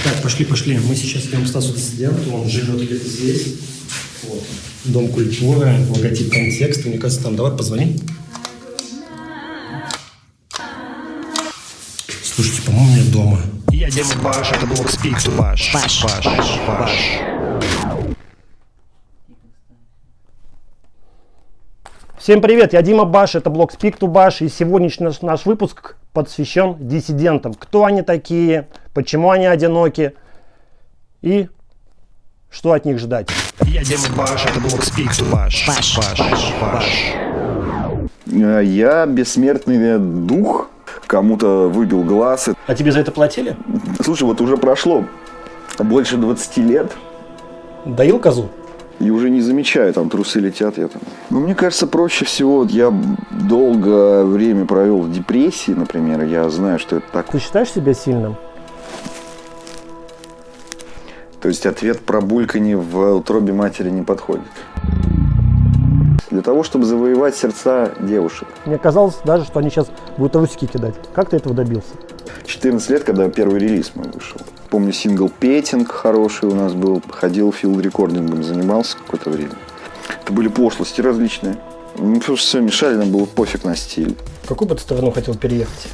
Итак, пошли, пошли. Мы сейчас идем к Стасу Диссиденту, он живет где-то здесь. Вот. Дом культуры, логотип контекст. Мне кажется, там давай позвоним. Слушайте, по-моему, нет дома. Я Дима Баш, это блок Спикс. Баш. Баш. Баш. Баш. Всем привет, я Дима Баш, это блог Speak to Bash, и сегодняшний наш, наш выпуск посвящен диссидентам. Кто они такие, почему они одиноки и что от них ждать. Я Дима Баш, это блок Speak to Bash. Баш. Баш. Баш. Э, Я бессмертный дух, кому-то выбил глаз. А тебе за это платили? Слушай, вот уже прошло больше 20 лет, Доил козу? И уже не замечаю, там трусы летят. Я там. Ну, мне кажется, проще всего, вот я долгое время провел в депрессии, например, я знаю, что это так. Ты считаешь себя сильным? То есть ответ про бульканье в утробе матери не подходит. Для того, чтобы завоевать сердца девушек. Мне казалось даже, что они сейчас будут трусики кидать. Как ты этого добился? 14 лет, когда первый релиз мой вышел. Помню, сингл «Петинг» хороший у нас был. Ходил field recording ом, занимался какое-то время. Это были пошлости различные. Ну, потому что все мешали, нам было пофиг на стиль. В какую бы ты страну хотел переехать?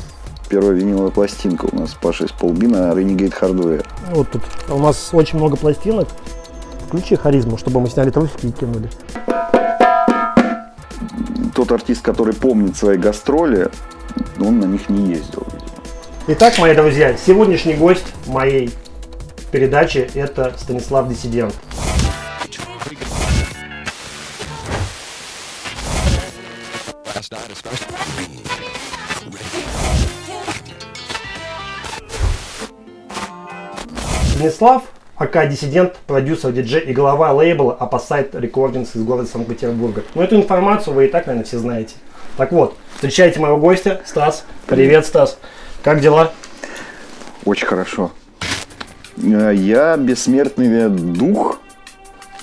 Первая виниловая пластинка у нас с Пашей из Полбина Renegade Hardware. Вот тут у нас очень много пластинок. Включи харизму, чтобы мы сняли трусики и кинули. Тот артист, который помнит свои гастроли, он на них не ездил. Итак, мои друзья, сегодняшний гость моей передачи это Станислав Диссидент. Станислав, АК Диссидент, продюсер, диджей и глава лейбла Opposite Recordings из города Санкт-Петербурга. Но эту информацию вы и так, наверное, все знаете. Так вот, встречайте моего гостя, Стас. Привет, Стас. Как дела? Очень хорошо. Э, Я бессмертный дух,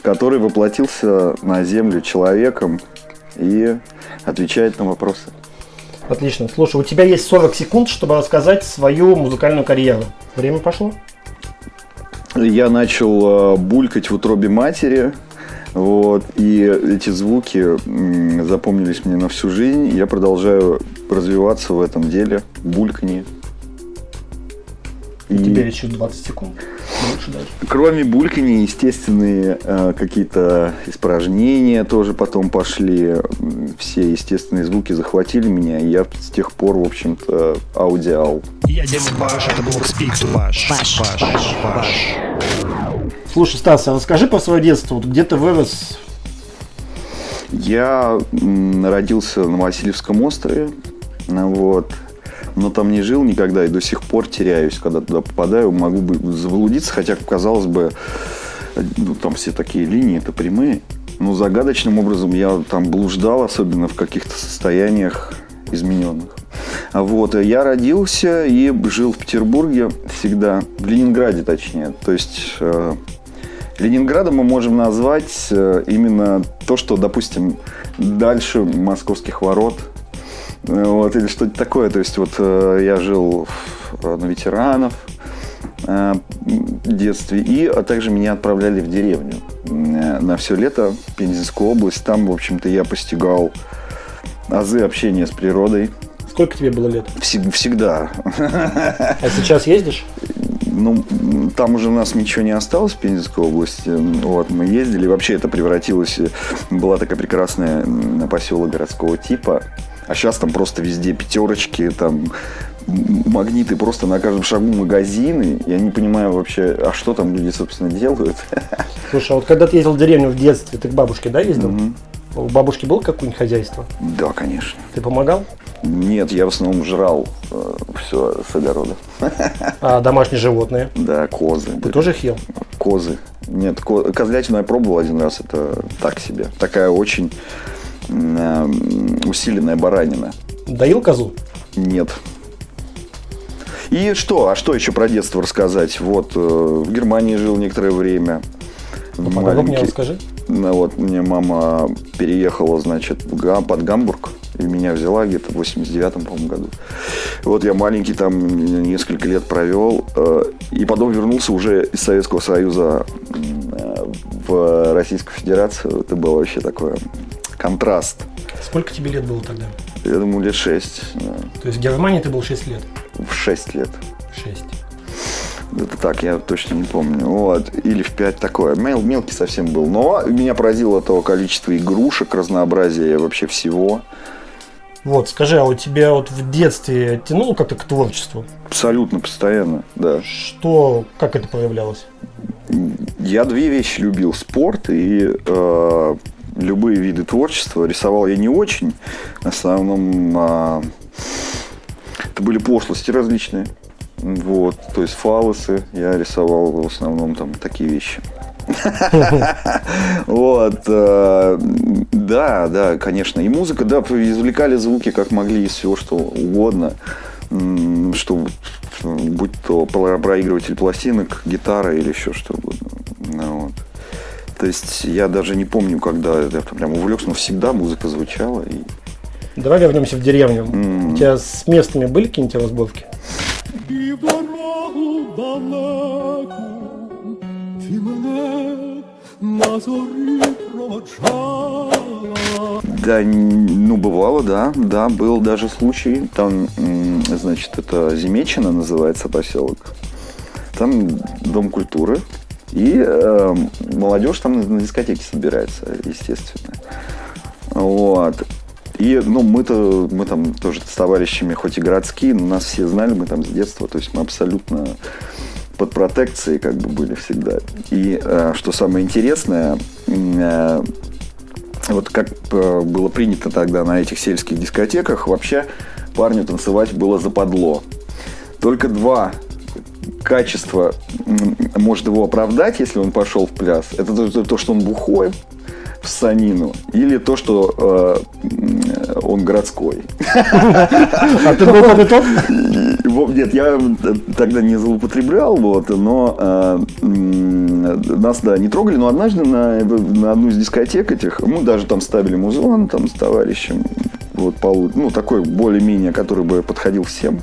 который воплотился на землю человеком и отвечает на вопросы. Отлично. Слушай, у тебя есть 40 секунд, чтобы рассказать свою музыкальную карьеру. Время пошло? Я начал э, булькать в утробе матери, вот, и эти звуки запомнились мне на всю жизнь. Я продолжаю развиваться в этом деле, бульканье. И тебе еще 20 секунд. Больше даже. Кроме бульканья, естественные э, какие-то испражнения тоже потом пошли. Все естественные звуки захватили меня, и я с тех пор, в общем-то, аудиал. Я Дима Баш, это блок Speak to Bash. Баш. Баш. Баш. Слушай, Стас, а расскажи про свое детство. Вот где ты вырос? Я родился на Васильевском острове, ну вот, но там не жил никогда и до сих пор теряюсь, когда туда попадаю, могу бы заблудиться, хотя, казалось бы, ну, там все такие линии, это прямые. Но загадочным образом я там блуждал, особенно в каких-то состояниях измененных. А Вот, я родился и жил в Петербурге всегда, в Ленинграде точнее. То есть э, Ленинградом мы можем назвать э, именно то, что, допустим, дальше московских ворот, э, вот, или что-то такое. То есть вот э, я жил на ветеранов в детстве, и а также меня отправляли в деревню на все лето Пензенскую область. Там, в общем-то, я постигал азы общения с природой. Сколько тебе было лет? Всег- Всегда. А сейчас ездишь? Ну, там уже у нас ничего не осталось в Пензенской области. Вот, мы ездили. Вообще это превратилось... э, Была такая прекрасная поселок городского типа. А сейчас там просто везде пятерочки, там магниты просто на каждом шагу магазины. Я не понимаю вообще, а что там люди, собственно, делают. Слушай, а вот когда ты ездил в деревню в детстве, ты к бабушке, да, ездил? У бабушки было какое-нибудь хозяйство? Да, конечно. Ты помогал? Нет, я в основном жрал все с огорода. А домашние животные? Да, козы. Ты тоже их ел? Козы. Нет, ко- козлятину я пробовал один раз, это так себе. Такая очень э, усиленная баранина. Доил козу? Нет. И что? А что еще про детство рассказать? Вот, э, в Германии жил некоторое время. Подробнее Маленький. расскажи. Ну, вот мне мама переехала, значит, в Гам- под Гамбург И меня взяла где-то в 89-м, по-моему, году. Вот я маленький там несколько лет провел. Э, и потом вернулся уже из Советского Союза э, в Российскую Федерацию. Это был вообще такой контраст. Сколько тебе лет было тогда? Я думаю, лет шесть. Да. То есть в Германии ты был 6 лет? В шесть лет. 6. Это так, я точно не помню. Вот. Или в 5 такое. Мел, мелкий совсем был. Но меня поразило то количество игрушек, разнообразие вообще всего. Вот, скажи, а у тебя вот в детстве тянуло как-то к творчеству? Абсолютно постоянно, да. Что, как это проявлялось? Я две вещи любил. Спорт и э, любые виды творчества. Рисовал я не очень. В основном э, это были пошлости различные. Вот, то есть фалосы я рисовал в основном там такие вещи. Вот, э, да, да, конечно. И музыка, да, извлекали звуки как могли из всего, что угодно. Что, будь то проигрыватель пластинок, гитара или еще что угодно. Ну вот. То есть я даже не помню, когда я прям увлекся, но всегда музыка звучала. И... Давай вернемся в деревню. Mm. У тебя с местными были какие-нибудь разборки? дорогу далеку ти мене на зорі проводжала. Да, ну бывало, да, да, был даже случай, там, значит, это Земечина называется поселок, там дом культуры, и э, молодежь там на дискотеке собирается, естественно. Вот. И, ну, мы-то, мы там тоже с товарищами, хоть и городские, но нас все знали, мы там с детства, то есть мы абсолютно под протекцией как бы были всегда. И э, что самое интересное, э, вот как э, было принято тогда на этих сельских дискотеках, вообще парню танцевать было западло. Только два качества может его оправдать, если он пошел в пляс. Это то, то что он бухой, в санину, или то, что э, он городской. А ты был тот? Нет, я тогда не злоупотреблял, вот, но э, нас, да, не трогали, но однажды на, на одну из дискотек этих, мы даже там ставили музон там с товарищем, вот, ну, такой более-менее, который бы подходил всем.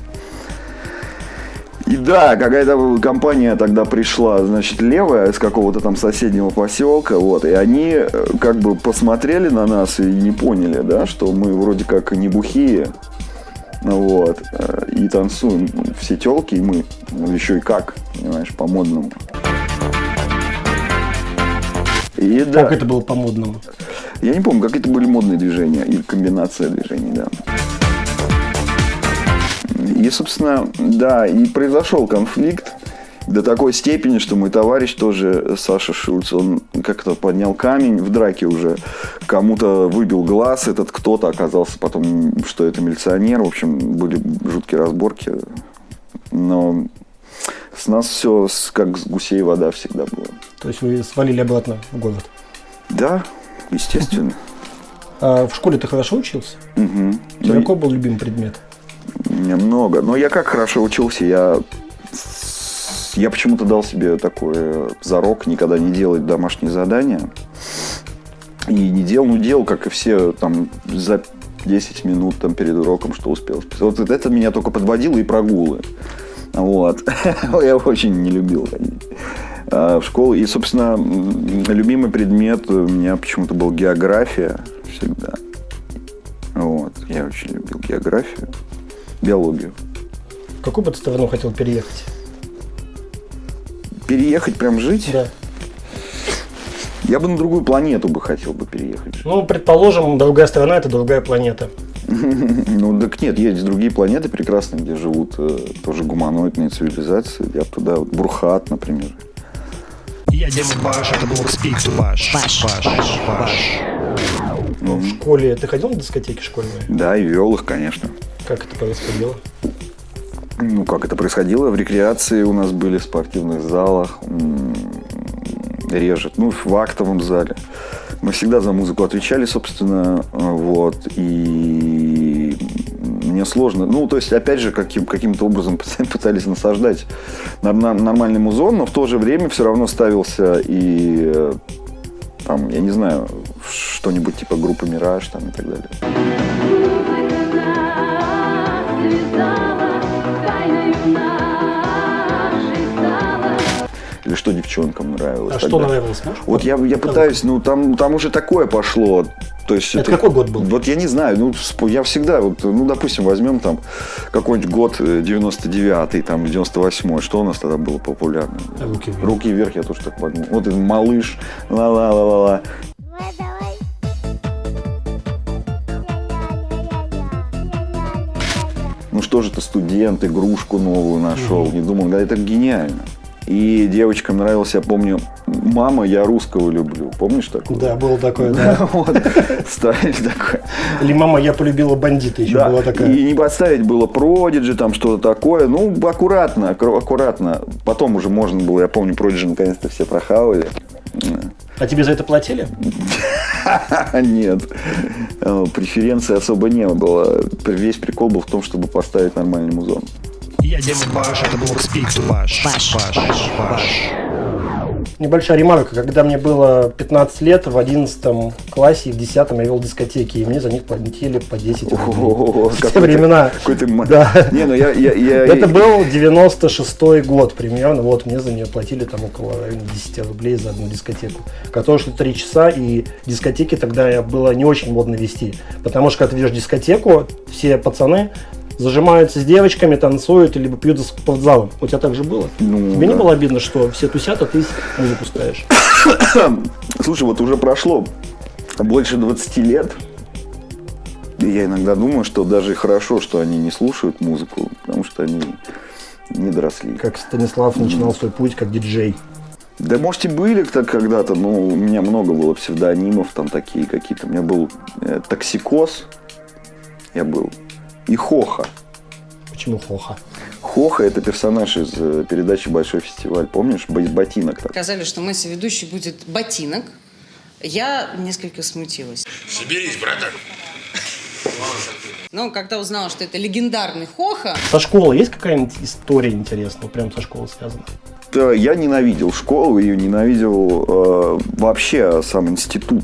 И да, какая-то компания тогда пришла, значит, левая с какого-то там соседнего поселка, вот, и они э, как бы посмотрели на нас и не поняли, да, что мы вроде как не бухие, вот, э, и танцуем все телки, и мы еще и как, понимаешь, по-модному. И, да, как это было по-модному? Я не помню, как это были модные движения и комбинация движений, да. И, собственно, да, и произошел конфликт до такой степени, что мой товарищ тоже, Саша Шульц, он как-то поднял камень в драке уже, кому-то выбил глаз, этот кто-то оказался потом, что это милиционер, в общем, были жуткие разборки, но с нас все как с гусей вода всегда было. То есть вы свалили обратно в город? Да, естественно. А в школе ты хорошо учился? Угу. Какой был любимый предмет? Немного. Но я как хорошо учился, я я почему-то дал себе такой зарок никогда не делать домашние задания. И не делал, ну делал, как и все, там, за 10 минут там, перед уроком, что успел. Вот это меня только подводило и прогулы. Вот. Я очень не любил а, в школу. И, собственно, любимый предмет у меня почему-то был география всегда. Вот. Я очень любил географию биологию. В какую бы ты страну хотел переехать? Переехать, прям жить? Да. Я бы на другую планету бы хотел бы переехать. Ну, предположим, другая страна – это другая планета. Ну, так нет, есть другие планеты прекрасные, где живут э, тоже гуманоидные цивилизации. Я туда, вот Бурхат, например. Я Дима Баш, это был Speak to Баш. Баш, Баш, Баш. Ну, в школе ты ходил на дискотеки школьные? Да, и вел их, конечно. Как это происходило? Ну, как это происходило? В рекреации у нас были в спортивных залах, режет, ну, в актовом зале. Мы всегда за музыку отвечали, собственно, вот, и мне сложно, ну, то есть, опять же, каким, каким-то образом пытались насаждать нормальный музон, но в то же время все равно ставился и, там, я не знаю, что-нибудь типа группы «Мираж» там и так далее. Или что девчонкам нравилось. А что нравилось? Можешь Вот я, я пытаюсь, ну там, там уже такое пошло. То есть Это какой год был? Вот я не знаю, ну я всегда, вот, ну допустим, возьмем там какой-нибудь год э, 99-й, там 98-й, что у нас тогда было популярно? Руки вверх. Руки вверх, я тоже так подумал. Вот этот малыш, ла-ла-ла-ла-ла. Ну что же ты, студент, игрушку новую нашел. Не думал, да, это гениально. И девочкам нравилось, я помню, мама, я русского люблю. Помнишь такое? Да, было такое, да. Вот, ставили такое. Или мама, я полюбила бандита, еще была такая. И не подставить было Продиджи, там что-то такое. Ну, аккуратно, аккура- аккуратно. Потом уже можно было, я помню, Продиджи наконец-то все прохавали. А тебе за это платили? Нет, Э, преференции особо не было. Весь прикол был в том, чтобы поставить нормальный музон. Я Дима Баш, это был Speaks Баш. Баш. Баш. Баш. Небольшая ремарка. Когда мне было 15 лет, в 11 классе и в 10 я вел дискотеки, и мне за них платили по 10 рублей. В те времена. Какой ты... Да. Не, ну я... я, я- Это был 96 год примерно. Вот мне за нее платили там около в районе 10 рублей за одну дискотеку. Которая шла 3 часа, и дискотеки тогда я- было не очень модно вести. Потому что когда ты ведешь дискотеку, все пацаны зажимаются с девочками, танцуют, либо пьют за спортзалом. У тебя так же было? Ну, Тебе не да. было обидно, что все тусят, а ты музыку ставишь? Слушай, вот уже прошло больше 20 лет. И я иногда думаю, что даже хорошо, что они не слушают музыку, потому что они не доросли. Как Станислав начинал свой путь как диджей. Да, может, и были так когда-то, но у меня много было псевдонимов, там такие какие-то. У меня был э, Токсикоз, я был, и Хоха. Почему хоха? Хоха – это персонаж из э, передачи «Большой фестиваль», помнишь? Бо- Ботинок так. Сказали, что мой соведущий будет ботинок. Я несколько смутилась. Соберись, братан. Но когда узнала, что это легендарный Хоха, Со школы есть какая-нибудь история интересная, прям со школы связана? Да, я ненавидел школу, ее ненавидел э, вообще сам институт,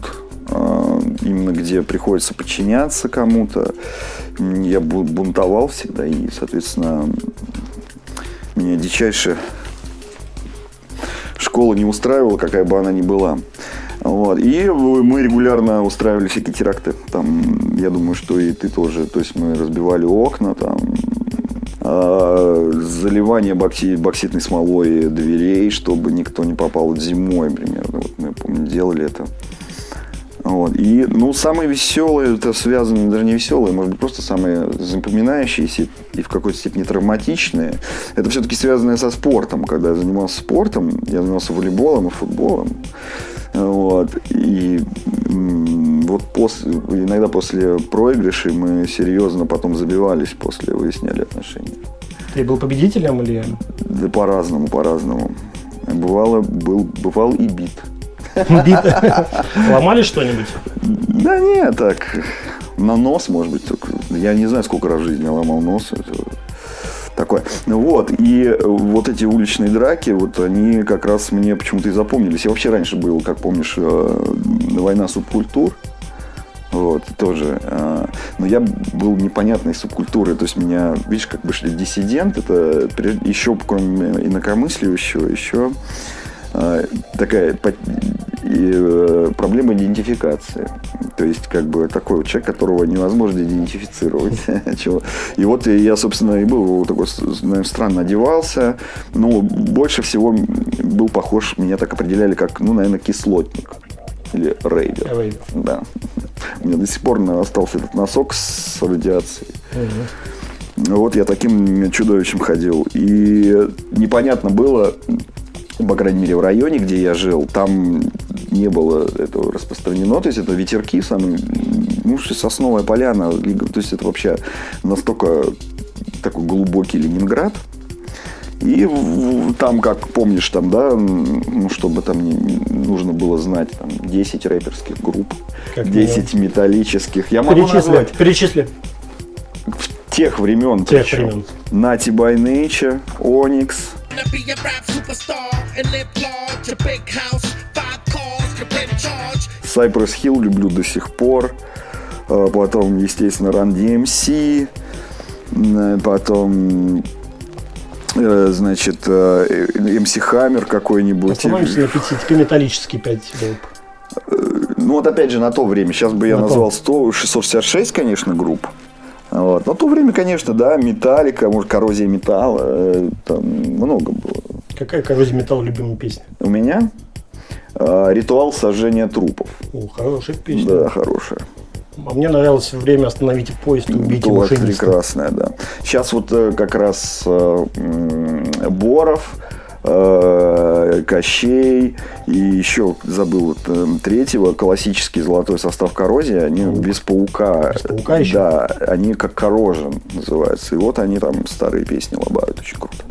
э, именно где приходится подчиняться кому-то. Я бу- бунтовал всегда, и, соответственно, меня дичайше школа не устраивала, какая бы она ни была. Вот. И мы регулярно устраивали всякие теракты. Там, я думаю, что и ты тоже. То есть мы разбивали окна, там, а, заливание бокси- бокситной смолой дверей, чтобы никто не попал зимой примерно. Вот мы, помню, делали это. Вот. И, ну, самое веселое, это связано, даже не веселое, может быть, просто самые запоминающиеся и в какой-то степени травматичные, это все-таки связанное со спортом. Когда я занимался спортом, я занимался волейболом и футболом. Вот. И вот после, иногда после проигрышей мы серьезно потом забивались после, выясняли отношения. Ты был победителем или Да по-разному, по-разному. Бывало, был, бывал и бит. Ломали что-нибудь? Да не, так, на нос, может быть, только. Я не знаю, сколько раз в жизни я ломал нос. Это такое. Вот, и вот эти уличные драки, вот они как раз мне почему-то и запомнились. Я вообще раньше был, как помнишь, э, война субкультур. Вот, тоже. э, Но я был непонятной субкультуры. То есть меня, видишь, как бы шли диссидент, это еще, кроме инакомыслящего, еще такая по- и, э, проблема идентификации. То есть, как бы такой вот человек, которого невозможно идентифицировать. Чего. И вот я, собственно, и был такой, наверное, странно одевался. Но больше всего был похож, меня так определяли, как, ну, наверное, кислотник. Или рейдер. Рейдер. Да. У меня до сих пор остался этот носок с радиацией. Вот я таким чудовищем ходил. И непонятно было, по крайней мере, в районе, где я жил, там не было этого распространено. То есть это ветерки, самые, ну, сосновая поляна. То есть это вообще настолько такой глубокий Ленинград. И в- в- там, как помнишь, там, да, ну, чтобы там не, нужно было знать, там, 10 рэперских групп, Как 10 металлических. Я могу Перечисли. назвать Перечисли. тех времен. Тех причем. времен. By Nature, Onyx, Wanna be a rap superstar and live large, a big house, five cars, you're in charge. Cypress Hill люблю до сих пор. А, Потом, естественно, Run DMC. М, Потом э, значит, э, MC Hammer какой-нибудь. Остановимся на пяти, теперь металлический 5 групп. Ну вот опять же на то время, сейчас бы я то. назвал 100, 666, конечно, групп. Вот. На то время, конечно, да, металлика, может, коррозия металла, э, там много было. Какая коррозия металла любимая песня? У меня э, ритуал сожжения трупов. О, хорошая песня. Да, хорошая. А мне нравилось время «Остановите поезд и убейте Вот, машиниста». прекрасная, да. Сейчас вот э, как раз Боров, Кощей и еще забыл вот, э, третьего классический золотой состав коррозии, они без паука. Без паука еще? Да, они как коррожен называются. И вот они там старые песни лобают очень круто.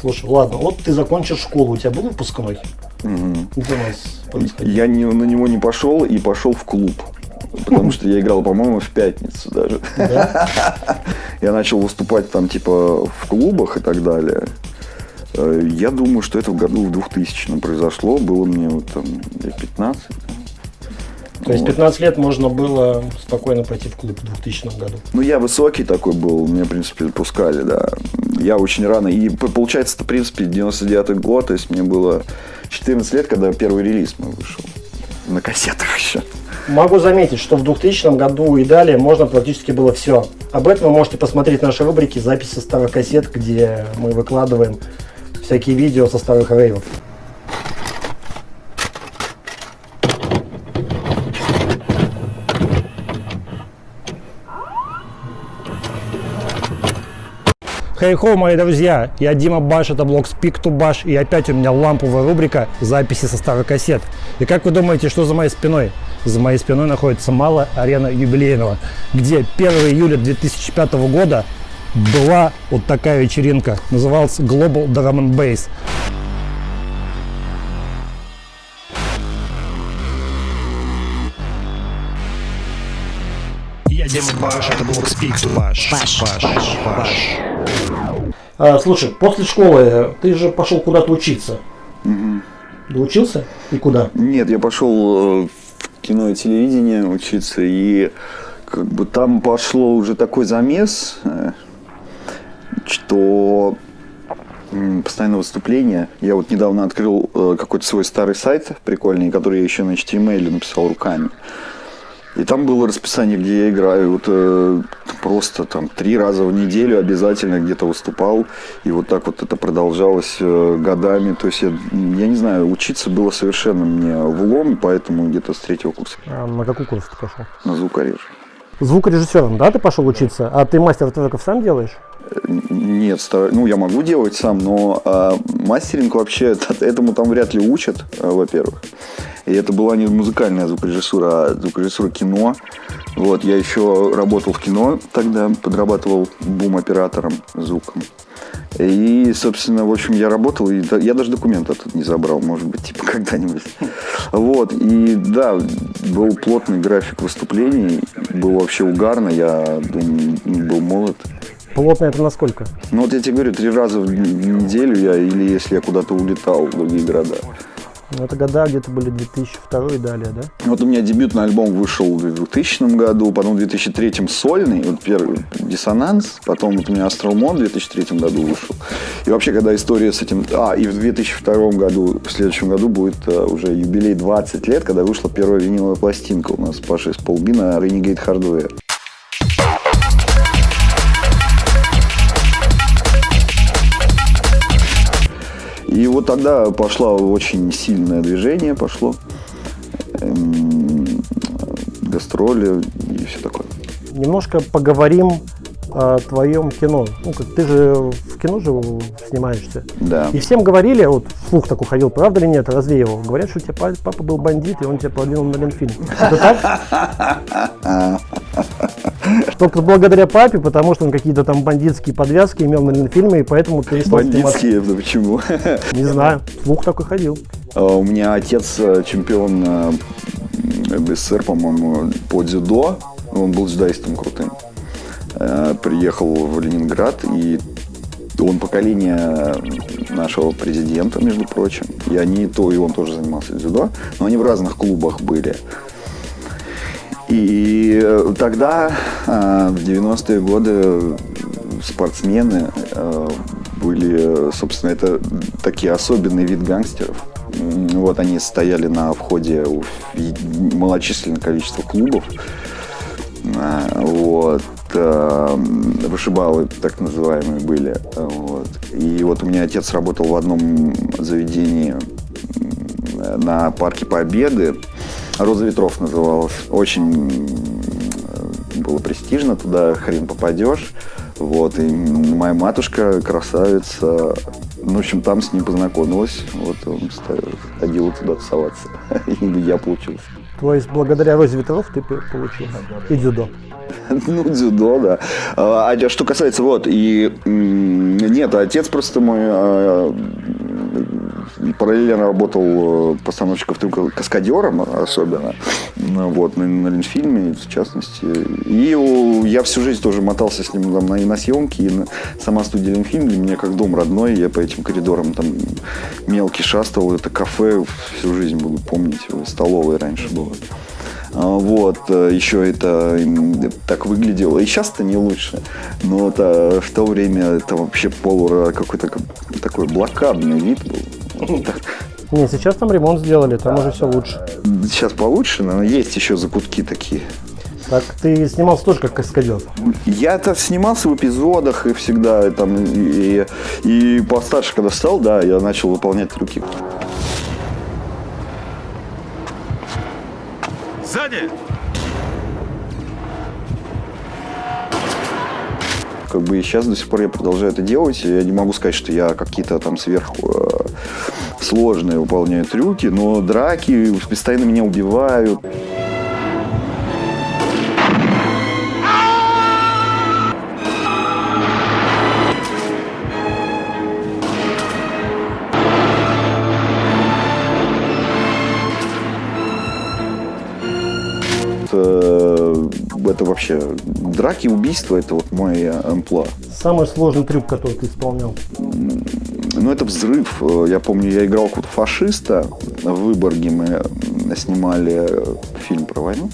Слушай, ладно, вот ты закончил школу, у тебя был выпускной? Где у нас происходило? Я не, на него не пошел и пошел в клуб. Потому что я играл, по-моему, в пятницу даже. Я начал выступать там типа в клубах и так далее. Э, Я думаю, что это в году в 2000 произошло. Было мне вот там лет 15. То есть Вот. 15 лет можно было спокойно пойти в клуб в 2000 году. Ну, я высокий такой был, меня, в принципе, пускали, да. Я очень рано, и получается, это, в принципе, 99 год, то есть мне было 14 лет, когда первый релиз мой вышел. На кассетах еще. Могу заметить, что в 2000 году и далее можно практически было все. Об этом вы можете посмотреть в нашей рубрике записи старых кассет, где мы выкладываем всякие видео со старых рейвов. Хей-хо, мои друзья, я Дима Баш, это блог Speak to Bash, и опять у меня ламповая рубрика записи со старых кассет. И как вы думаете, что за моей спиной? За моей спиной находится малая арена юбилейного, где 1 июля 2005 года была вот такая вечеринка, называлась Global Drum and Bass. Я Дима Баш, это блог Speak to Bash. А, слушай, после школы ты же пошел куда-то учиться. Доучился? И куда? Нет, я пошел э, в кино и телевидение учиться, и как бы там пошло уже такой замес, э, что постоянное выступление. Я вот недавно открыл э, какой-то свой старый сайт прикольный, который я еще на HTML написал руками. И там было расписание, где я играю. Вот э, просто там три раза в неделю обязательно где-то выступал. И вот так вот это продолжалось э, годами. То есть я, я не знаю, учиться было совершенно мне в лом, поэтому где-то с третьего курса А, на какой курс ты пошел? на звукореж. Звукорежиссером, да, ты пошел учиться? А ты мастер треков сам делаешь? Нет, стар- ну я могу делать сам, но а, мастеринг вообще это- этому там вряд ли учат, а, во-первых. И это была не музыкальная звукорежиссура, а звукорежиссура кино. Вот, я еще работал в кино тогда, подрабатывал бум-оператором звуком. И, собственно, в общем, я работал, и я даже документы тут не забрал, может быть, типа когда-нибудь. Вот, и да, был плотный график выступлений, было вообще угарно, я думаю, был молод. Плотно это насколько? Ну вот я тебе говорю, три раза в неделю я, или если я куда-то улетал в другие города. Ну, это года где-то были 2002 и далее, да? Вот у меня дебютный альбом вышел в 2000 году, потом в 2003 сольный, вот первый «Диссонанс», потом вот у меня «Астрал Мон» в 2003 году вышел. И вообще, когда история с этим... А, и в 2002 году, в следующем году будет э, уже юбилей 20 лет, когда вышла первая виниловая пластинка у нас с Пашей Сполбина «Renegade Hardware». И вот тогда пошло очень сильное движение, пошло эм, гастроли и все такое. Немножко поговорим о твоем кино. Ну, как ты же в кино же снимаешься. Да. И всем говорили, вот слух такой ходил, правда или нет, развеивал. Говорят, что у тебя па- папа был бандит, и он тебя продвинул на Ленфильм. Это так? Только благодаря папе, потому что он какие-то там бандитские подвязки имел на Ленфильме, и поэтому перестал. Бандитские, это почему? Не знаю, слух такой ходил. А У меня отец э, чемпион э, СССР, по-моему, по дзюдо. Он был дзюдоистом крутым. Э, Приехал в Ленинград, и он поколение нашего президента, между прочим. И они то, и он тоже занимался дзюдо, но они в разных клубах были. И э, тогда, э, в 90-е годы, спортсмены э, были, собственно, это такие особенный вид гангстеров. Вот они стояли на входе у малочисленное количество клубов. Вот. Вышибалы, так называемые, были. Вот. И вот у меня отец работал в одном заведении на парке Победы. Роза ветров называлась. Очень э, было престижно, туда хрен попадешь. Вот, и моя матушка, красавица, ну, в общем, там с ним познакомилась. Вот он ходил туда тусоваться. И я получился. То есть благодаря Розе Ветров ты получил и дзюдо. Ну, дзюдо, да. А а что касается, вот, и нет, отец просто мой а, параллельно работал э, постановщиком каскадером особенно, вот, на, на Ленфильме, в частности. И у- я всю жизнь тоже мотался с ним там, на, и на съемки, и на, сама студия Ленфильм для меня как дом родной, я по этим коридорам там мелкий шастал, это кафе всю жизнь буду помнить, столовой раньше было. А, Вот, э, еще это так выглядело. И сейчас это не лучше. Но а, в то время это вообще полура какой-то как- такой блокадный вид был. Так, Не, сейчас там ремонт сделали, там уже все лучше. Сейчас получше, но есть еще закутки такие. Так ты снимался тоже как каскадер. Я-то снимался в эпизодах и всегда там и, и постарше, когда стал, да, я начал выполнять трюки. Сзади! Как бы и сейчас до сих пор я продолжаю это делать. Я не могу сказать, что я какие-то там сверху э, сложные выполняю трюки, но драки постоянно меня убивают. Вообще драки, убийства, это вот мой амплуа. Самый сложный трюк, который ты исполнял. Ну, это взрыв. Э, Я помню, я играл какого-то фашиста в Выборге. Мы снимали фильм про войну.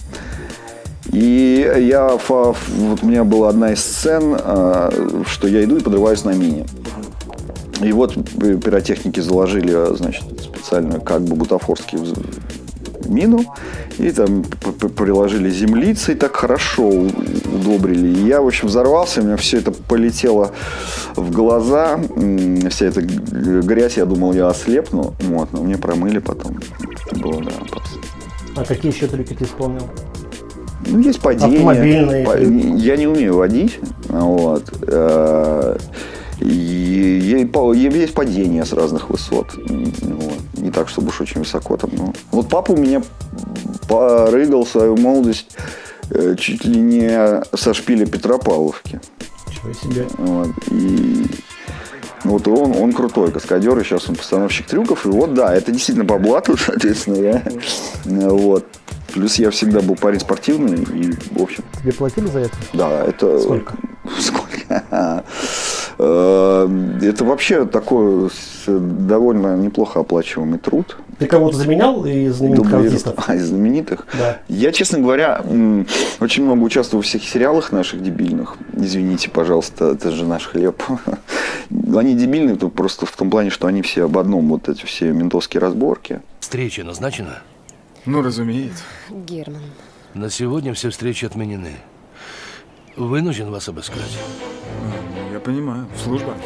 И я, вот у меня была одна из сцен, а, что я иду и подрываюсь на мине. И вот пи- пиротехники заложили, значит, специальную, как бы бутафорский мину, и там приложили землицей, так хорошо удобрили. И я, в общем, взорвался, у меня все это полетело в глаза, вся эта грязь, я думал, я ослепну, вот, но мне промыли потом. Это было, да. А какие еще трюки ты исполнял? Ну, есть падение. Автомобильные. Я не умею водить. Вот. Э, И и и есть падение с разных высот. Вот. Не так, чтобы уж очень высоко там. но- Вот папа у меня порыгал свою молодость э, чуть ли не со шпиля Петропавловки. Чего себе. Вот. И вот он, он крутой каскадер, и сейчас он постановщик трюков. И вот, да, это действительно по блату, соответственно, я. Вот. Плюс я всегда был парень спортивный, и, в общем, Тебе платили за это? да, это... Сколько? Сколько? Э, Это вообще такой довольно неплохо оплачиваемый труд. Ты кого-то заменял из знаменитых артистов? А, из знаменитых? Да. Я, честно говоря, очень много участвовал в всех сериалах наших дебильных. Извините, пожалуйста, это же наш хлеб. Они дебильные только просто в том плане, что они все об одном, вот эти все ментовские разборки. Встреча назначена? Ну, разумеется. Герман. На сегодня все встречи отменены. Вынужден вас обыскать. Понимаю. Служба.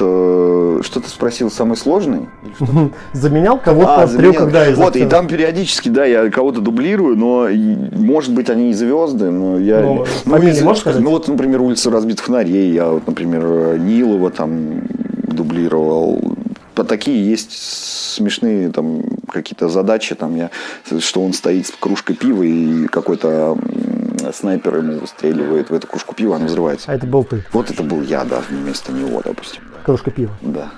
Какие-то вот что ты спросил самый сложный? Заменял кого-то А, заменял. трюках, да, из Вот, и там периодически, да, я кого-то дублирую, но, может быть, они и звезды, но я... Ну, фамилии из- можешь сказать? Ну, вот, например, улица разбитых фонарей, я, вот, например, Нилова там дублировал. А такие есть смешные там какие-то задачи, там я, что он стоит с кружкой пива и какой-то снайпер ему выстреливает в эту кружку пива, она взрывается. А это был ты, Вот это был я, да, вместо него, допустим. Кружка пива. Да.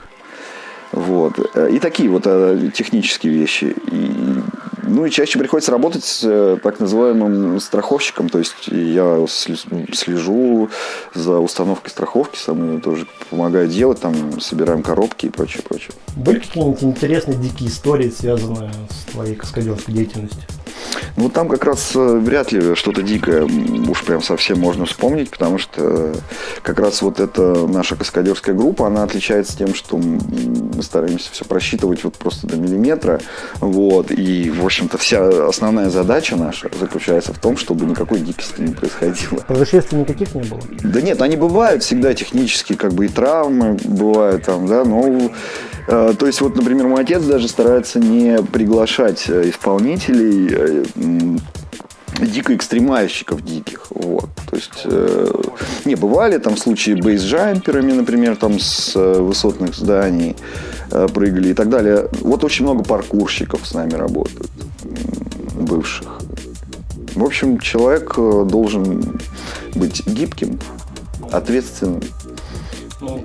Вот. Э, И такие вот э, технические вещи. И Ну и чаще приходится работать с э, так называемым страховщиком, то есть я слежу за установкой страховки, сам ее тоже помогаю делать, там собираем коробки и прочее, прочее. Были какие-нибудь интересные дикие истории, связанные с твоей каскадерской деятельностью? Ну, там как раз э, вряд ли что-то дикое уж прям совсем можно вспомнить, потому что э, как раз вот эта наша каскадерская группа, она отличается тем, что мы стараемся все просчитывать вот просто до миллиметра, вот, и, в общем-то, вся основная задача наша заключается в том, чтобы никакой дикости не происходило. Происшествий никаких не было? Да нет, они бывают всегда технические, как бы и травмы бывают там, да, но э, то есть вот, например, мой отец даже старается не приглашать исполнителей дико экстремальщиков диких, вот, то есть, э, не, бывали там случаи бейсджамперами, например, там с э, высотных зданий э, прыгали и так далее. Вот очень много паркурщиков с нами работают, бывших. В общем, человек э, должен быть гибким, ответственным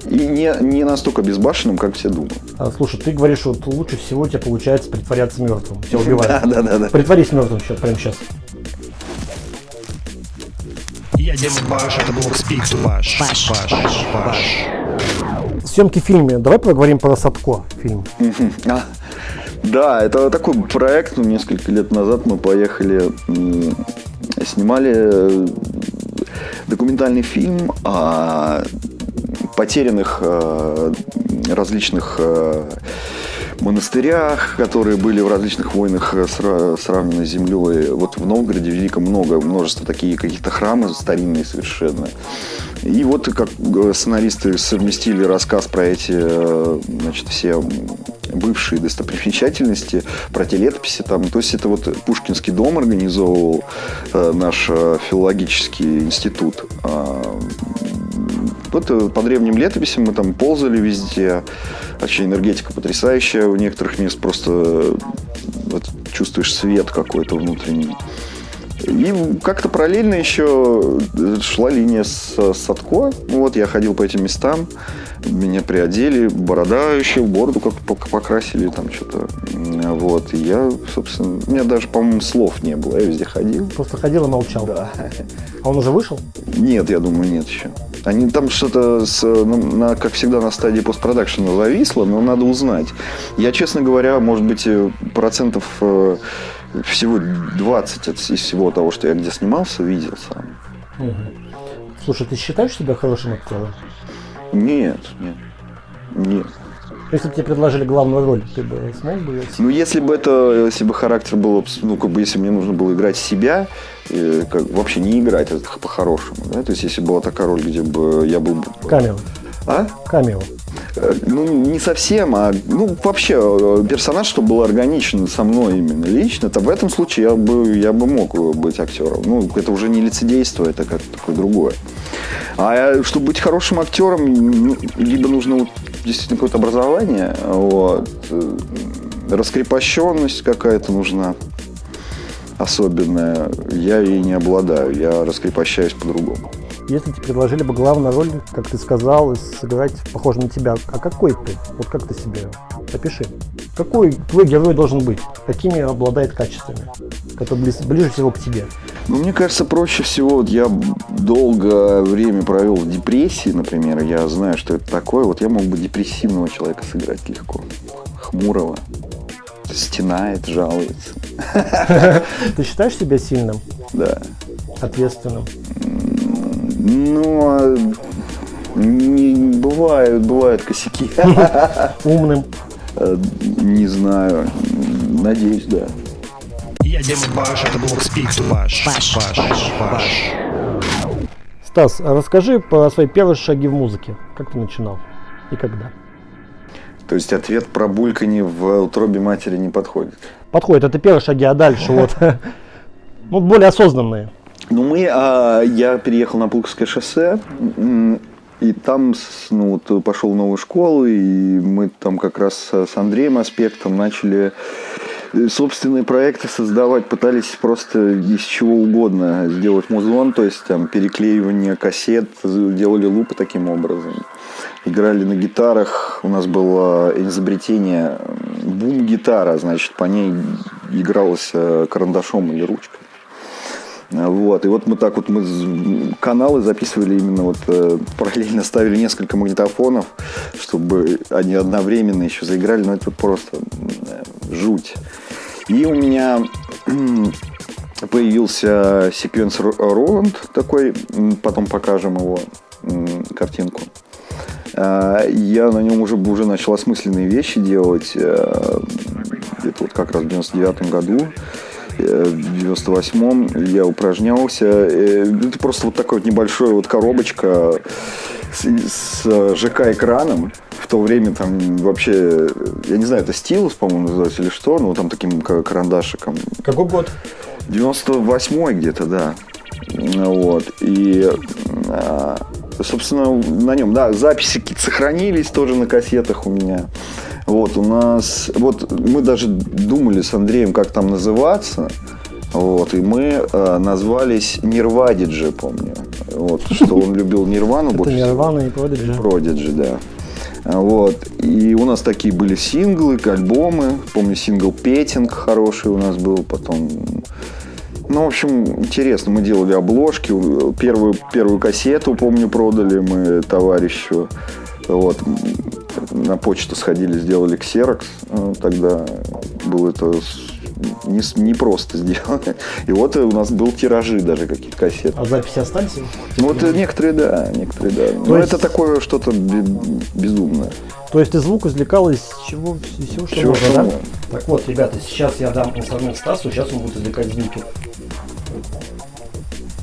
и не, не настолько безбашенным, как все думают. А, слушай, ты говоришь, вот лучше всего у тебя получается притворяться мертвым. Тебя убивают. Да, да, да, да. Притворись мертвым сейчас, прямо сейчас. Я Дима Баш, это был Speak to. Баш, Баш, Баш. Съемки в фильме. Давай поговорим про Садко фильм. А, Да, это такой проект. Ну, несколько лет назад мы поехали, снимали э, документальный фильм о потерянных э, различных э, монастырях, которые были в различных войнах э, сра- сравнены с землей. Вот в Новгороде Великом много, множество такие каких-то храмы старинные совершенно. И вот как сценаристы совместили рассказ про эти, значит, все бывшие достопримечательности, про те летописи там. То есть это вот Пушкинский дом организовывал наш филологический институт. Вот э, по древним летописям мы там ползали везде. Вообще энергетика потрясающая. У некоторых мест просто э, вот, чувствуешь свет какой-то внутренний. И как-то параллельно еще шла линия с с Садко. Ну Вот я ходил по этим местам, меня приодели, борода еще, бороду как пок- покрасили, там что-то. Вот, и я, собственно, у меня даже, по-моему, слов не было, я везде ходил. Просто ходил и молчал. Да. А он уже вышел? Нет, я думаю, нет еще. Они там что-то, с, ну, на, как всегда, на стадии постпродакшена зависло, но надо узнать. Я, честно говоря, может быть, э, процентов э, всего 20 от- из всего того, что я где снимался, видел сам. Слушай, ты считаешь себя хорошим актером? Нет, нет. Нет. Если бы тебе предложили главную роль, ты бы смог бы ее? Ну, если бы это, если бы характер был, ну, как бы, если мне нужно было играть себя, э, как, вообще не играть, это х- по-хорошему, да, то есть, если была такая роль, где бы я был... бы- Камео. А? Камео. Э, Ну, не совсем, а ну, вообще э, персонаж, чтобы был органичен со мной именно лично, то в этом случае я бы, я бы мог быть актером. Ну, это уже не лицедейство, это как такое другое. А э, чтобы быть хорошим актером, либо нужно вот действительно какое-то образование, вот, э, раскрепощенность какая-то нужна особенная. Я ей не обладаю, я раскрепощаюсь по-другому. Если тебе предложили бы главную роль, как ты сказал, сыграть похоже на тебя, а какой ты? Вот как ты себе опиши. Какой твой герой должен быть? Какими обладает качествами? Который близ- ближе всего к тебе? Ну, мне кажется, проще всего, вот я долгое время провел в депрессии, например, я знаю, что это такое, вот я мог бы депрессивного человека сыграть легко, хмурого, стенает, жалуется, Ты считаешь себя сильным, да. ответственным? Ну, а не, бывают, бывают косяки, умным. Э, не знаю, надеюсь, да. Я Дима Баш, это был to Bash. Баш, Баш, Баш. Стас, а расскажи про свои первые шаги в музыке. Как ты начинал и когда? То есть ответ про бульканье в утробе матери не подходит. Подходит, это первые шаги, а дальше вот. Ну, более осознанные. Ну, мы, а, я переехал на Пулковское шоссе, и там ну, вот, пошел в новую школу, и мы там как раз с Андреем Аспектом начали э, собственные проекты создавать, пытались просто из чего угодно сделать музон, то есть там переклеивание кассет, делали лупы таким образом. играли на гитарах. У нас было изобретение бум-гитара, значит, по ней игралось э, карандашом или ручкой. Вот, и вот мы так вот мы каналы записывали именно вот э, параллельно ставили несколько магнитофонов, чтобы они одновременно еще заиграли, но это просто э, жуть. И у меня появился секвенсор Роланд такой, потом покажем его картинку. А, Я на нем уже, уже начал осмысленные вещи делать. э, Где-то вот как раз в 99 году. Э, В 98-м я упражнялся. Э, Это просто вот такая вот небольшая вот коробочка с, с ЖК-экраном. В то время там вообще, я не знаю, это стилус, по-моему, называется или что, но там таким ка- карандашиком. Какой год? 98 где-то, да. Вот. И, а, собственно, на нем, да, записи какие-то сохранились тоже на кассетах у меня. Вот, у нас, вот мы даже думали с Андреем, как там называться. Вот, и мы э, назвались Нирвадиджи, помню. Вот, что он любил Нирвану больше всего. Нирвана и Продиджи. Prodigy, да. Вот. И у нас такие были синглы, альбомы. Помню, сингл «Петинг» хороший у нас был. Потом... Ну, в общем, интересно. Мы делали обложки. Первую, первую кассету, помню, продали мы товарищу. Вот. На почту сходили, сделали ксерокс. Э, Тогда было это не, не просто сделано. И вот у нас был тиражи даже какие-то кассеты. А записи остались? Ну, вот э, некоторые, да, некоторые, да. Но есть- это такое что-то бе- безумное. То есть ты звук извлекал из чего, из всего, что Всего, можно, что да? Так вот, ребята, сейчас я дам инструмент Стасу, сейчас он будет извлекать звуки.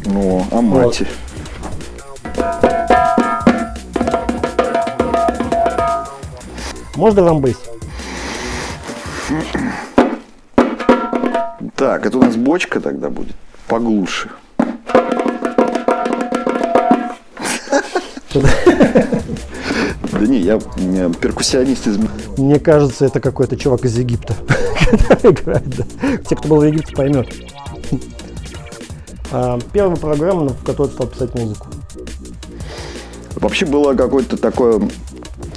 Ну, а мать. Можно рамбейс? Так, это у нас бочка тогда будет. Поглуше. Да не, я перкуссионист из... Мне кажется, это какой-то чувак из Египта, который играет. Те, кто был в Египте, поймет. А, Первая программа, в которой стал писать музыку. Вообще было какое-то такое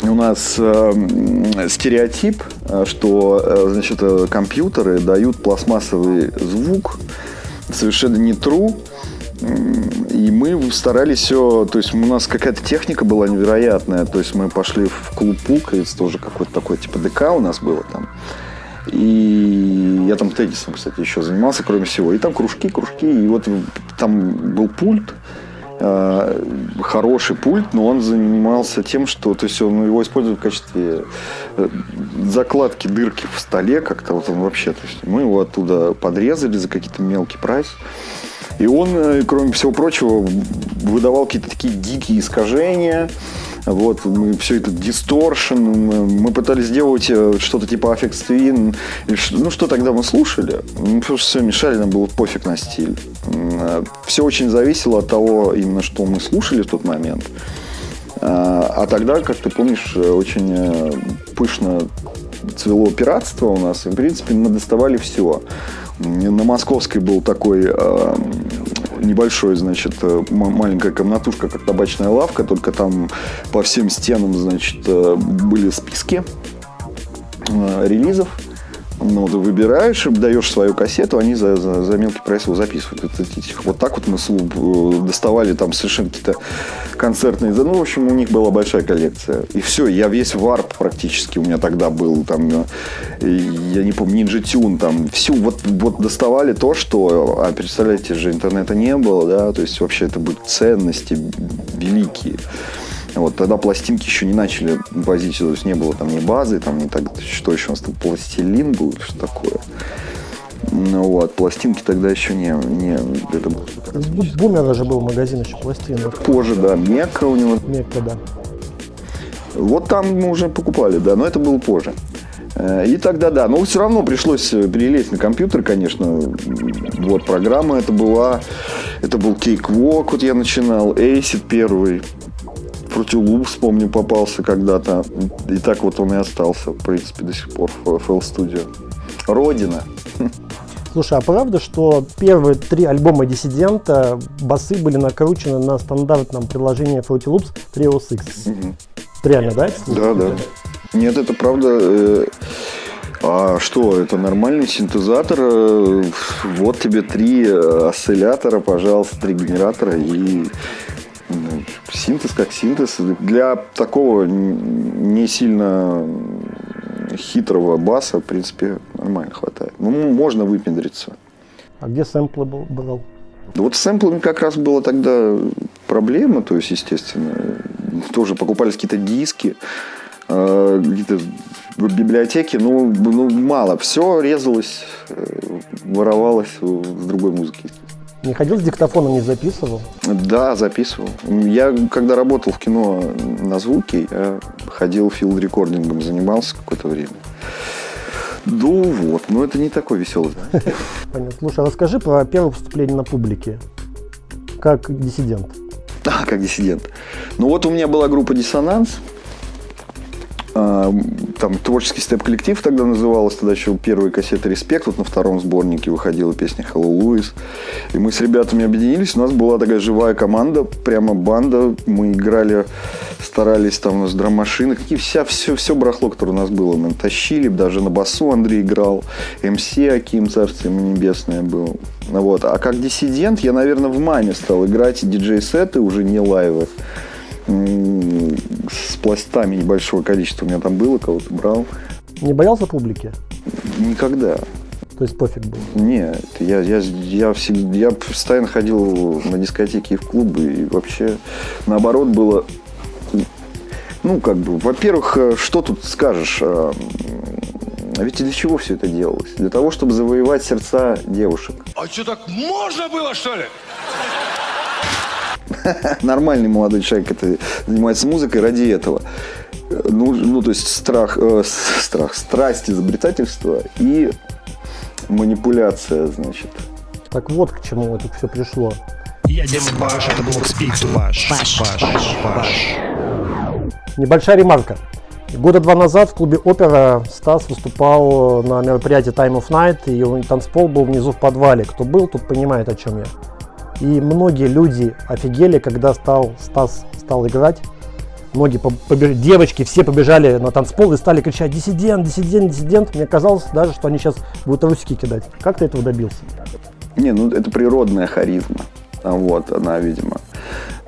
у нас э, стереотип, э, что э, значит, э, компьютеры дают пластмассовый звук, совершенно не true. И мы старались все, то есть у нас какая-то техника была невероятная, то есть мы пошли в клуб Пук, это тоже какой-то такой типа ДК у нас было там. И я там теннисом, кстати, еще занимался, кроме всего. И там кружки, кружки. И вот там был пульт, э, хороший пульт, но он занимался тем, что то есть он его использовал в качестве э, закладки дырки в столе как-то. Вот он вообще, то есть мы его оттуда подрезали за какие-то мелкий прайс. И он, э, кроме всего прочего, выдавал какие-то такие дикие искажения. Вот, мы все это дисторшн, мы, мы пытались сделать э, что-то типа Affect Twin. Ну, что тогда мы слушали? Ну, потому что все мешали, нам было пофиг на стиль. Все очень зависело от того, именно что мы слушали в тот момент. А а тогда, как ты помнишь, э, очень э, пышно цвело пиратство у нас. И, в принципе, мы доставали все. На Московской был такой э, небольшой, значит, э, маленькая комнатушка, как табачная лавка, только там по всем стенам, значит, э, были списки э, релизов. Ну, ты выбираешь, даешь свою кассету, они за, за, за мелкий прайс его записывают. Вот так вот мы э, доставали там совершенно какие-то концертные... Ну, в общем, у них была большая коллекция. И все, я весь варп практически у меня тогда был. Там, э, я не помню, Ninja Tune, там, всю, вот, вот доставали то, что... А представляете же, интернета не было, да, то есть вообще это были ценности великие. Вот тогда пластинки еще не начали возить, то есть не было там ни базы, там не так, что еще у нас там пластилин был, что такое. Ну вот, пластинки тогда еще не, не это было Бу- Бумера же был магазин еще пластин. вот, позже, да, Мекка у него. Мекка, да. Вот там мы уже покупали, да, но это было позже. Э, И тогда, да, но все равно пришлось э, перелезть на компьютер, конечно. Вот, программа это была, это был Cakewalk, вот я начинал, Acid первый, Fruity Loops, помню, попался когда-то. И так вот он и остался, в принципе, до сих пор в FL Studio. Родина. Слушай, а правда, что первые три альбома Диссидента басы были накручены на стандартном приложении Fruity Loops Trios X? Это реально, да? Да, да. Нет, это правда. э, А что, это нормальный синтезатор. э, Вот тебе три э, осциллятора, пожалуйста, три генератора и синтез как синтез. Для такого не сильно хитрого баса, в принципе, нормально хватает. Ну, можно выпендриться. А где сэмплы был, брал? Да Вот с сэмплами как раз была тогда проблема, то есть, естественно, тоже покупались какие-то диски, э, где-то в библиотеке, ну, ну, мало, все резалось, э, воровалось с другой музыки. естественно. Не ходил с диктофоном, не записывал? Да, записывал. Я, когда работал в кино на звуке, я ходил field recording ом, занимался какое-то время. Ну вот, но это не такой веселый. Понятно. Слушай, а расскажи про первое выступление на публике. Как диссидент. А, как диссидент. Ну вот у меня была группа «Диссонанс». А, Там творческий степ-коллектив тогда называлось, тогда еще первые кассеты «Респект», вот на втором сборнике выходила песня «Hello, Луис». И мы с ребятами объединились, у нас была такая живая команда, прямо банда. Мы играли, старались, там у нас драм-машины, какие вся, все, все барахло, которое у нас было, мы тащили, даже на басу Андрей играл, МС Аким, царствие ему небесное был. Вот. А как диссидент я, наверное, в маме стал играть диджей-сеты, уже не лайвы с пластами небольшого количества у меня там было, кого-то брал. Не боялся публики? Никогда. То есть пофиг был. Нет, я, я, я, всегда, я постоянно ходил на дискотеки и в клубы, и вообще наоборот было, ну, как бы, во-первых, э, что тут скажешь, а, м, ведь для чего все это делалось? Для того, чтобы завоевать сердца девушек. А что, так можно было, что ли? нормальный молодой человек это занимается музыкой ради этого. Ну, ну то есть страх, э, страх, страсть, изобретательство и манипуляция, значит. Так вот к чему это все пришло. Я Дисбаш, это блок Speak to Bash. Баш, баш, баш. Небольшая ремарка. Года два назад в клубе Опера Стас выступал на мероприятии Time of Night, и его танцпол был внизу в подвале. Кто был, тот понимает, о чем я. И многие люди офигели, когда стал, Стас стал играть. Многие девочки все побежали на танцпол и стали кричать «Диссидент, диссидент, диссидент». Мне казалось даже, что они сейчас будут русики кидать. Как ты этого добился? Не, ну это природная харизма. А Вот, она, видимо,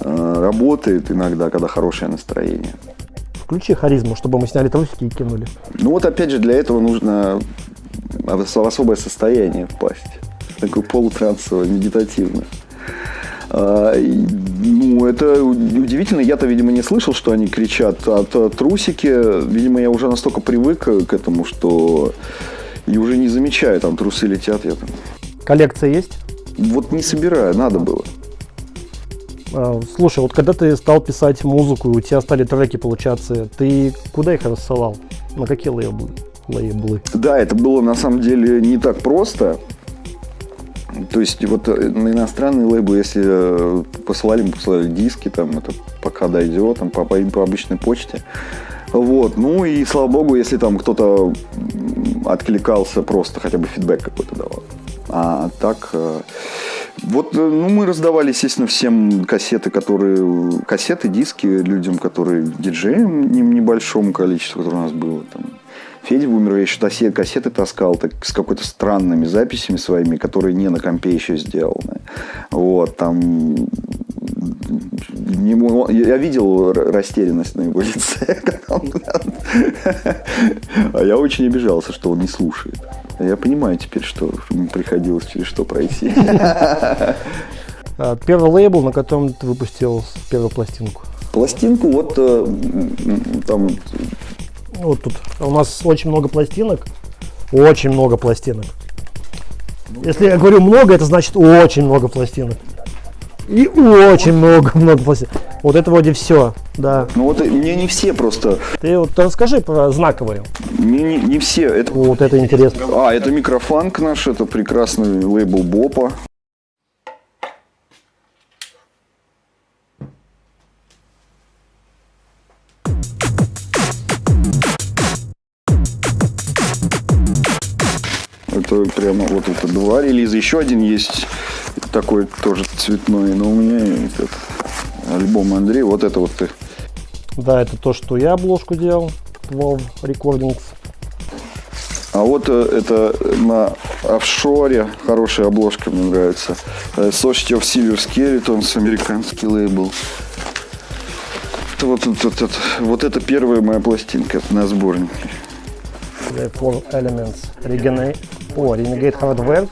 э, работает иногда, когда хорошее настроение. Включи харизму, чтобы мы сняли трусики и кинули. Ну вот опять же для этого нужно в особое состояние впасть. Такое полутрансовое, медитативное. А, Ну, это удивительно. Я-то, видимо, не слышал, что они кричат. От трусики, видимо, я уже настолько привык к этому, что и уже не замечаю, там трусы летят. Я там... Коллекция есть? Вот не собираю, надо было. А, Слушай, вот когда ты стал писать музыку, и у тебя стали треки получаться, ты куда их рассылал? На какие лейблы? лейблы? Да, это было на самом деле не так просто. То есть вот э, на иностранные лейблы, если э, посылали, посылали диски, там это пока дойдет, там по, по по обычной почте. Вот, ну и слава богу, если там кто-то откликался, просто хотя бы фидбэк какой-то давал. А так, э, вот, ну, мы раздавали, естественно, всем кассеты, которые, кассеты, диски людям, которые диджеям не- небольшому количеству, которое у нас было. Там. Федя Бумер, я еще кассеты, кассеты таскал так, с какой-то странными записями своими, которые не на компе еще сделаны. Вот, там не я видел растерянность на его лице. он- А я очень обижался, что он не слушает. Я понимаю теперь, что ему приходилось через что пройти. А, Первый лейбл, на котором ты выпустил первую пластинку. Пластинку вот э, там Вот тут у нас очень много пластинок. Очень много пластинок. Если я говорю много, это значит очень много пластинок. И очень много-много пластинок. Вот это вроде все, да. Ну вот мне не все просто, Ты вот расскажи про знаковые. мне не, не все. Это, Вот это интересно. а, это микрофанк наш, это прекрасный лейбл Бопа. Это прямо вот это два релиза. Еще один есть такой тоже цветной, но у меня этот альбом Андрей. Вот это вот ты. Да, это то, что я обложку делал. 12 Recordings. А вот э, это на офшоре хорошая обложка, мне нравится. Э, Society of Silver Skeletons, американский лейбл. Это вот, вот, вот, вот, вот это первая моя пластинка на сборнике. The Four Elements. Renegade. О, Renegade Hardware.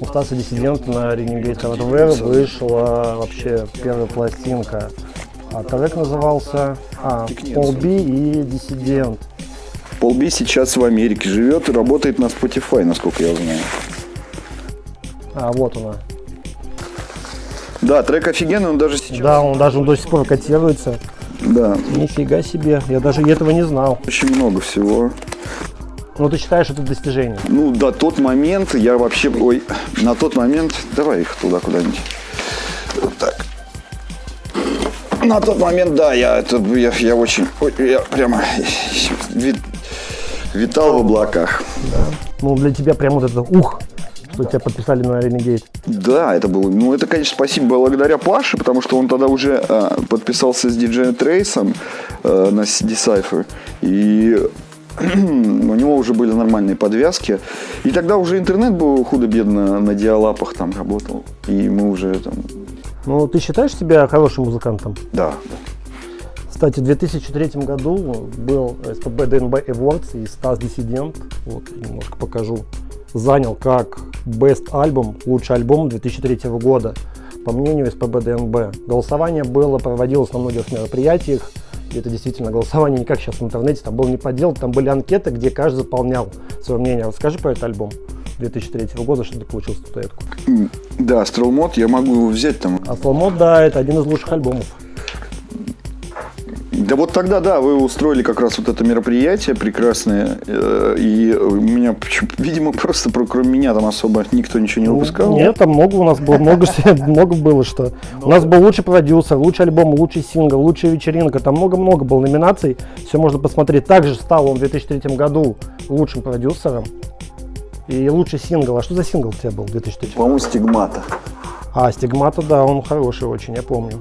У Стаса Диссидент на Renegade Hardware вышла вообще первая пластинка. А трек назывался а, Paul B и Dissident. Пол Би сейчас в Америке живет и работает на Spotify, насколько я знаю. А, вот она. Да, трек офигенный, он даже сейчас. Да, он даже до сих пор котируется. Да, Нифига себе, я даже этого не знал. очень много всего. Ну, ты считаешь это достижение? Ну, до тот момент я вообще... Ой, на тот момент... Давай их туда куда-нибудь. Вот так. На тот момент, да, я, это, я, я очень... ой, я прямо ви- витал в облаках. Ну, для тебя прям вот это ух, что тебя подписали на Renegade. Да, это было... Ну, это, конечно, спасибо благодаря Паше, потому что он тогда уже а, подписался с диджеем Трейсом а, на Decipher. И у него уже были нормальные подвязки. И тогда уже интернет был худо-бедно на диалапах там работал. И мы уже там... Ну, ты считаешь себя хорошим музыкантом? Да, Кстати, в 2003 году был СПБ ДНБ Awards и Стас Диссидент, вот немножко покажу, занял как Best альбом, лучший альбом 2003 года, по мнению СПБ ДНБ. Голосование было, проводилось на многих мероприятиях, и это действительно голосование не как сейчас в интернете, там был не поддел, там были анкеты, где каждый заполнял свое мнение. Расскажи про этот альбом 2003 года, что ты получил статуэтку. Да, Стрелмод, я могу его взять там. А Сломод, да, это один из лучших альбомов. Да вот тогда, да, вы устроили как раз вот это мероприятие прекрасное, э, и у меня, видимо, просто про- кроме меня там особо никто ничего не выпускал. Нет, там много у нас было, много, много было что. У нас был лучший продюсер, лучший альбом, лучший сингл, лучшая вечеринка. Там много-много было номинаций. Все можно посмотреть. Также стал он в 2003 году лучшим продюсером. И лучший сингл. А что за сингл у тебя был в 2003? По-моему, стигмата. А, Стигмата, да, он хороший очень, я помню.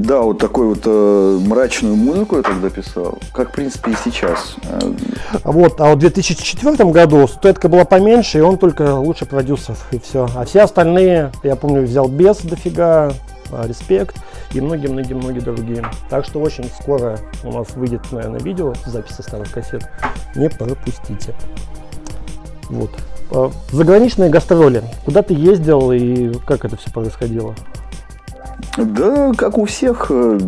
Да, вот такой вот э, мрачную музыку я тогда писал, как, в принципе, и сейчас. Э, Вот, а вот в 2004 году статуэтка была поменьше, и он только лучший продюсер, и все. А все остальные, я помню, взял без дофига, а, респект и многие-многие-многие другие. Так что очень скоро у нас выйдет, наверное, видео, записи старых кассет. Не пропустите. Вот. А, Заграничные гастроли. Куда ты ездил и как это все происходило? Да, как у всех. э,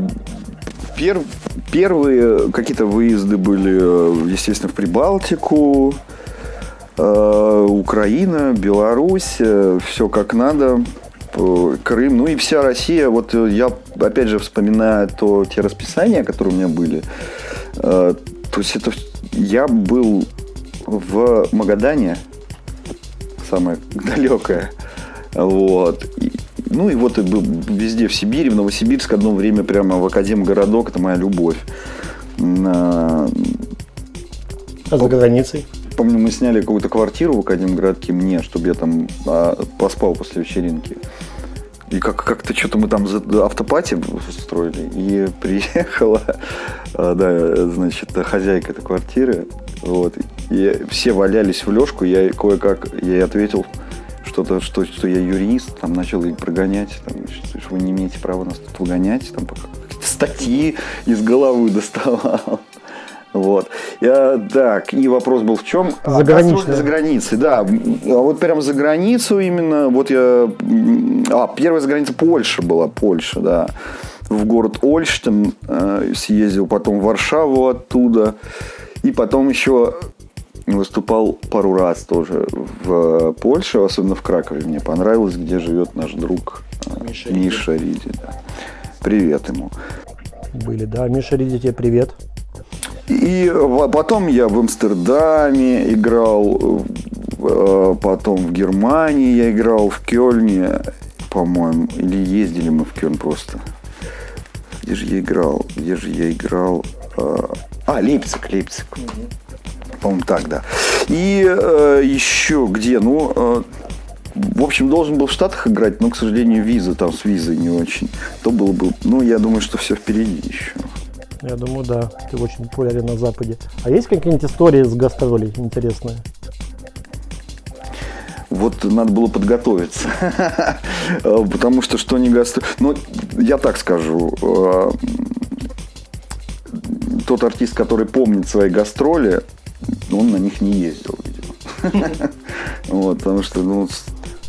пер- первые какие-то выезды были, э, естественно, в Прибалтику, э, Украина, Беларусь, все как надо. Крым, ну и вся Россия. Вот я, опять же, вспоминаю то, те расписания, которые у меня были. То есть это я был в Магадане, самое далекое. Вот. Ну и вот и был везде в Сибири, в Новосибирск одно время прямо в Академгородок, это моя любовь. На- А за границей? Помню, мы сняли какую-то квартиру в Академгородке мне, чтобы я там а, поспал после вечеринки. И как- как-то что-то мы там за- автопати устроили. И приехала, а, да, значит, хозяйка этой квартиры. Вот. И все валялись в лёжку. Я кое-как ей ответил что-то, что, что я юрист, там начал их прогонять, там, что, что вы не имеете права нас тут выгонять, там пока какие-то статьи из головы доставал. Вот. Я, так, и вопрос был в чем? Заграничная. За границей, да. А вот прям за границу именно, вот я... А, первая за граница Польша была, Польша, да. В город Ольштин э, съездил, потом в Варшаву оттуда. И потом еще выступал пару раз тоже в Польше, особенно в Кракове. Мне понравилось, где живет наш друг э, Миша, Риди. да. Привет ему. Были, да. Миша, Риди, тебе привет. И в- потом я в Амстердаме играл, э, потом в Германии я играл, в Кёльне, по-моему, или ездили мы в Кёльн просто. Где же я играл? Где же я играл? Э, А, Лейпциг, Лейпциг. По-моему, так, да. И э, еще где? Ну, э, в общем, должен был в Штатах играть, но, к сожалению, виза там с визой не очень. То было бы, ну, я думаю, что все впереди еще. Я думаю, да, ты очень популярен на Западе. А есть какие-нибудь истории с гастролей интересные? Вот надо было подготовиться. Потому что что не гастро... Ну, я так скажу. э, Тот артист, который помнит свои гастроли, он на них не ездил, видимо. Вот, потому что, ну,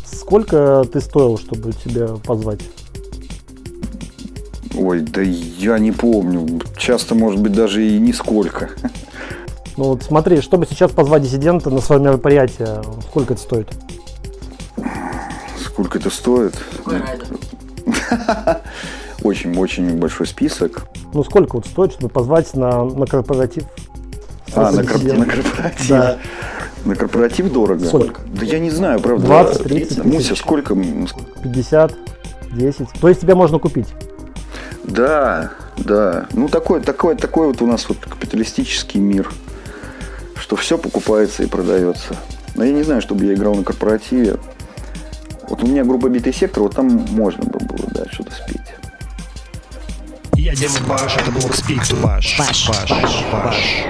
Сколько ты стоил, чтобы тебя позвать? ой, да я не помню. Часто, может быть, даже и нисколько. Ну вот смотри, чтобы сейчас позвать диссидента на свое мероприятие, сколько это стоит? Сколько это стоит? Очень-очень большой список. Ну сколько вот стоит, чтобы позвать на, на корпоратив? А, на, кор- Диссидента? на корпоратив. Да. На корпоратив дорого? Сколько? Да я не знаю, правда. 20, 30 Муся, сколько? 50, 10. То есть тебя можно купить? Да, да. Ну, такой, такой, такой вот у нас вот капиталистический мир, что все покупается и продается. Но я не знаю, чтобы я играл на корпоративе. Вот у меня группа «Битый сектор», вот там можно бы было, да, что-то спеть. Я Дима Баш, это Блок Спик. Баш, Баш, Баш.